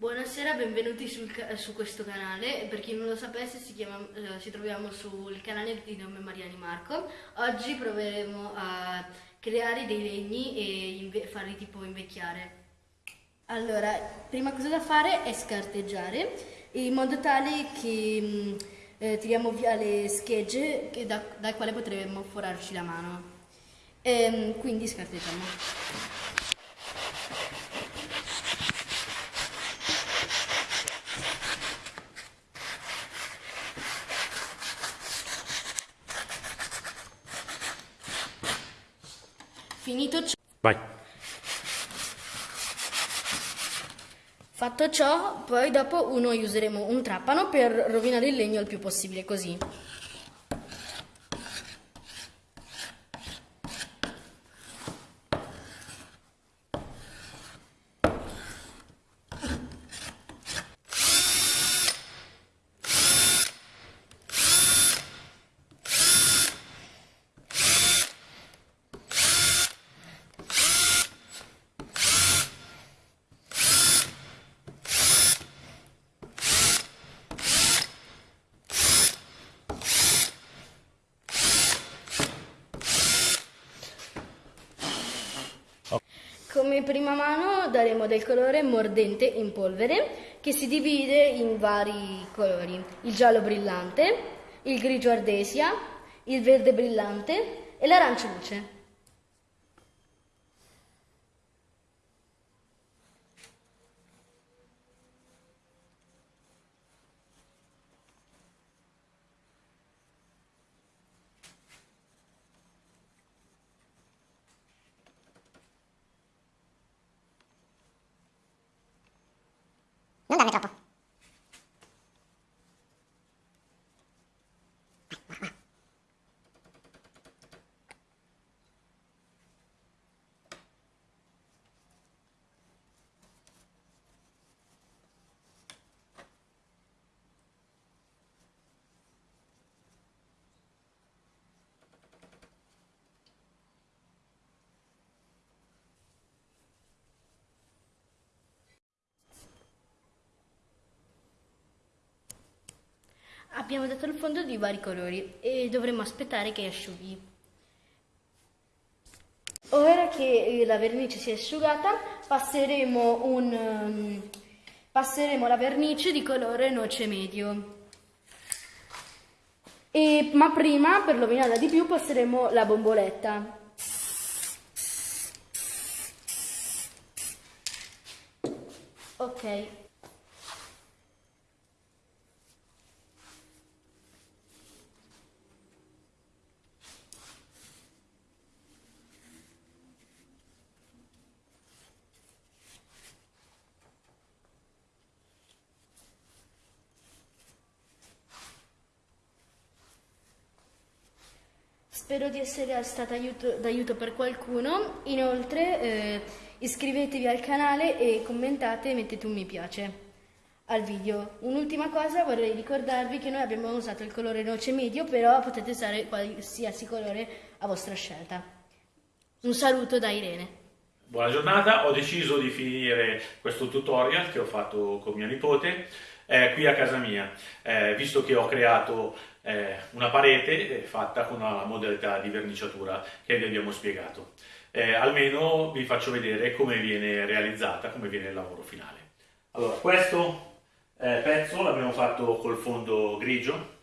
Buonasera, benvenuti sul, su questo canale. Per chi non lo sapesse, chiama, eh, ci troviamo sul canale di nome Mariani Marco. Oggi proveremo a creare dei legni e farli tipo invecchiare. Allora, prima cosa da fare è scarteggiare in modo tale che mm, eh, tiriamo via le schegge da, dal quale potremmo forarci la mano. Ehm, quindi scarteggiamo. Finito ciò... Vai. Fatto ciò, poi dopo noi useremo un trapano per rovinare il legno il più possibile, così. Come prima mano daremo del colore mordente in polvere che si divide in vari colori, il giallo brillante, il grigio ardesia, il verde brillante e l'arancio luce. Non darne troppo. Abbiamo dato il fondo di vari colori e dovremo aspettare che asciughi. Ora che la vernice si è asciugata passeremo, un, um, passeremo la vernice di colore noce medio. E, ma prima, per rovinarla di più, passeremo la bomboletta. Ok. Spero di essere stata d'aiuto per qualcuno. Inoltre eh, iscrivetevi al canale e commentate e mettete un mi piace al video. Un'ultima cosa, vorrei ricordarvi che noi abbiamo usato il colore noce medio, però potete usare qualsiasi colore a vostra scelta. Un saluto da Irene. Buona giornata, ho deciso di finire questo tutorial che ho fatto con mia nipote eh, qui a casa mia, eh, visto che ho creato eh, una parete eh, fatta con una modalità di verniciatura che vi abbiamo spiegato. Eh, almeno vi faccio vedere come viene realizzata, come viene il lavoro finale. Allora, questo eh, pezzo l'abbiamo fatto col fondo grigio,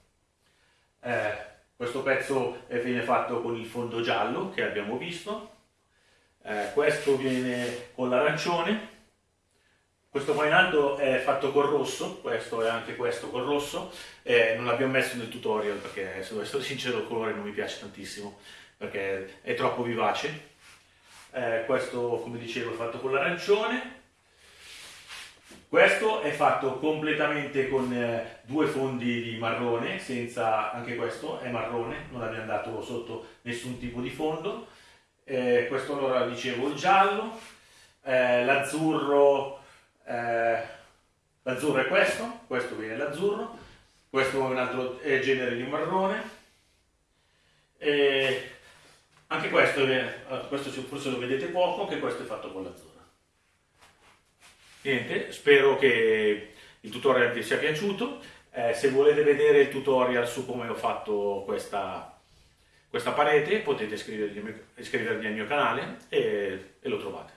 questo pezzo viene fatto con il fondo giallo che abbiamo visto, questo viene con l'arancione, questo qua in alto è fatto col rosso, questo e anche questo col rosso, eh, non l'abbiamo messo nel tutorial perché se devo essere sincero il colore non mi piace tantissimo perché è troppo vivace. Eh, questo come dicevo è fatto con l'arancione, questo è fatto completamente con eh, due fondi di marrone, senza, anche questo è marrone, non abbiamo dato sotto nessun tipo di fondo. Eh, questo allora dicevo il giallo, eh, l'azzurro eh, l'azzurro è questo, questo viene l'azzurro, questo è un altro genere di marrone, e anche questo, viene, questo forse lo vedete poco, anche questo è fatto con l'azzurro. niente, spero che il tutorial vi sia piaciuto. Eh, se volete vedere il tutorial su come ho fatto questa, questa parete potete iscrivervi, al mio canale e, e lo trovate.